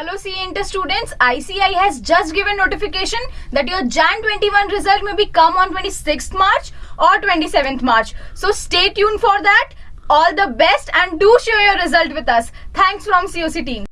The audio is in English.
Hello CA Inter students, ICAI has just given notification that your Jan 21 result may be come on 26th March or 27th March. So stay tuned for that. All the best and do share your result with us. Thanks from COC team.